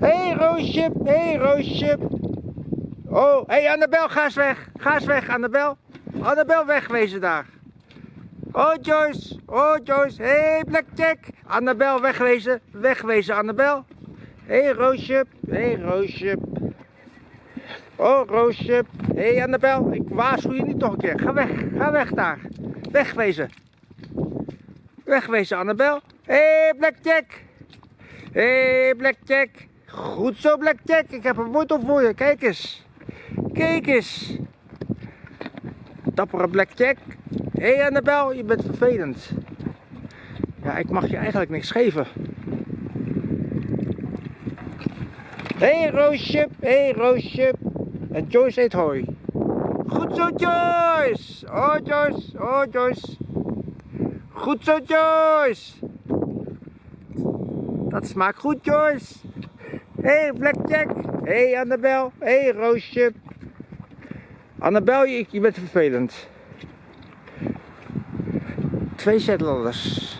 Hé hey, Roosje, hé hey, Roosje. Oh, hé hey, Annabel, ga eens weg. Ga eens weg, Annabel. Annabel, wegwezen daar. Oh Joyce, oh Joyce, hé hey, Blackjack. Annabel, wegwezen, wegwezen Annabel. Hé hey, Roosje, hé hey, Roosje. Oh Roosje, hé hey, Annabel, ik waarschuw je niet nog een keer. Ga weg, ga weg daar. Wegwezen. Wegwezen Annabel. Hé hey, Blackjack. Hé hey, Blackjack. Goed zo Blackjack, ik heb een wortel voor je, kijk eens. Kijk eens. Dappere Blackjack. Hé hey Annabel, je bent vervelend. Ja, ik mag je eigenlijk niks geven. Hé hey, Roosje, hé hey, Roosje. En Joyce eet hooi. Goed zo Joyce. Oh Joyce, oh Joyce. Goed zo Joyce. Dat smaakt goed Joyce. Hey, Blackjack. Hé hey, Annabel. Hé hey, Roosje. Annabel, je, je bent vervelend. Twee zeteladders.